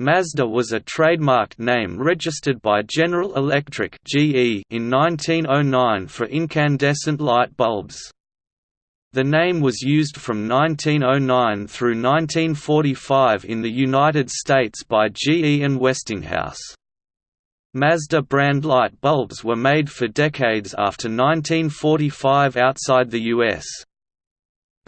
Mazda was a trademarked name registered by General Electric (GE) in 1909 for incandescent light bulbs. The name was used from 1909 through 1945 in the United States by GE and Westinghouse. Mazda brand light bulbs were made for decades after 1945 outside the U.S.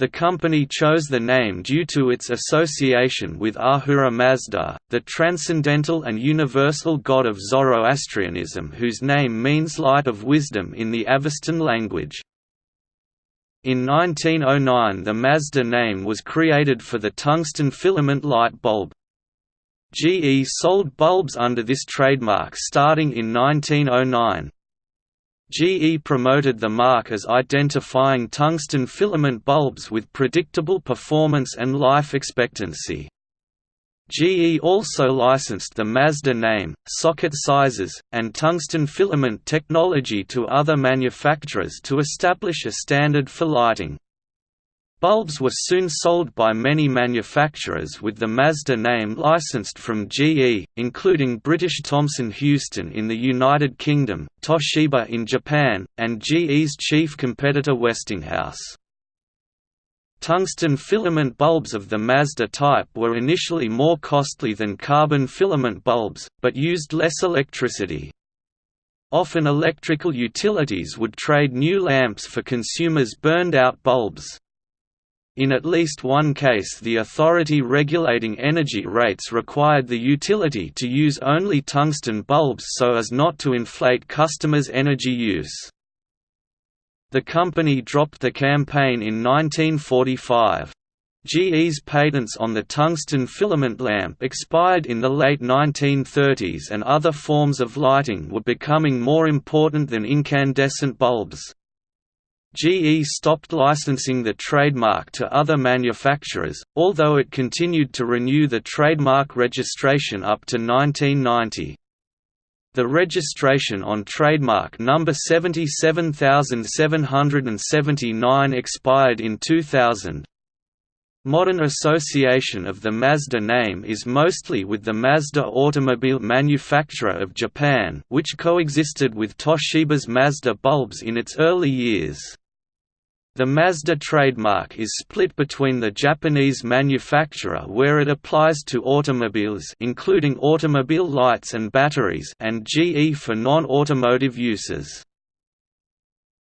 The company chose the name due to its association with Ahura Mazda, the transcendental and universal god of Zoroastrianism whose name means light of wisdom in the Avestan language. In 1909 the Mazda name was created for the tungsten filament light bulb. GE sold bulbs under this trademark starting in 1909. GE promoted the mark as identifying tungsten filament bulbs with predictable performance and life expectancy. GE also licensed the Mazda name, socket sizes, and tungsten filament technology to other manufacturers to establish a standard for lighting. Bulbs were soon sold by many manufacturers with the Mazda name licensed from GE, including British Thomson Houston in the United Kingdom, Toshiba in Japan, and GE's chief competitor Westinghouse. Tungsten filament bulbs of the Mazda type were initially more costly than carbon filament bulbs, but used less electricity. Often electrical utilities would trade new lamps for consumers' burned-out bulbs. In at least one case the authority regulating energy rates required the utility to use only tungsten bulbs so as not to inflate customers' energy use. The company dropped the campaign in 1945. GE's patents on the tungsten filament lamp expired in the late 1930s and other forms of lighting were becoming more important than incandescent bulbs. GE stopped licensing the trademark to other manufacturers, although it continued to renew the trademark registration up to 1990. The registration on trademark number 77779 expired in 2000. Modern association of the Mazda name is mostly with the Mazda automobile manufacturer of Japan which coexisted with Toshiba's Mazda bulbs in its early years. The Mazda trademark is split between the Japanese manufacturer where it applies to automobiles including automobile lights and batteries and GE for non-automotive uses.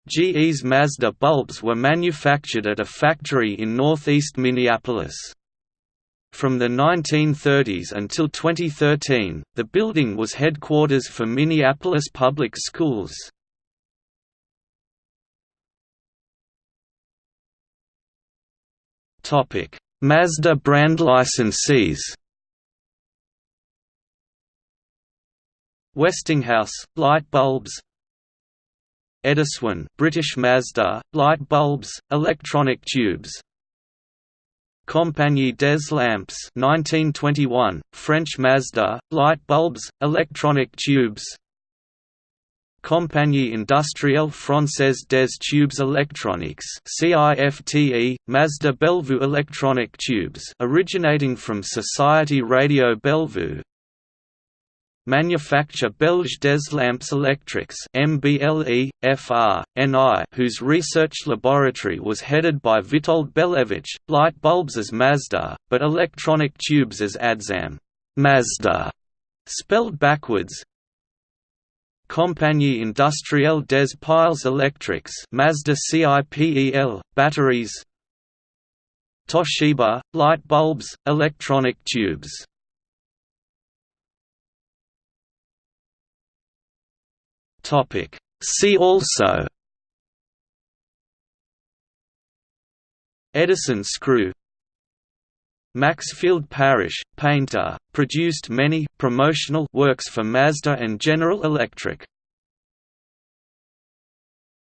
GE's Mazda bulbs were manufactured at a factory in northeast Minneapolis. From the 1930s until 2013, the building was headquarters for Minneapolis Public Schools. Topic: Mazda brand licensees. Westinghouse light bulbs. Ediswan, British Mazda light bulbs, electronic tubes. Compagnie des Lampes 1921, French Mazda, light bulbs, electronic tubes Compagnie Industrielle Française des Tubes Électroniques CIFTE, Mazda Belvu electronic tubes originating from Society Radio Belvu Manufacture Belge des Lampes Electriques MBLE, FR, NI, whose research laboratory was headed by Vitold Belevitch, light bulbs as Mazda, but electronic tubes as Adzam. Mazda, spelled backwards, Compagnie Industrielle des Piles Électriques Mazda CIPEL, batteries. Toshiba, light bulbs, electronic tubes See also Edison screw Maxfield Parrish, painter, produced many promotional works for Mazda and General Electric.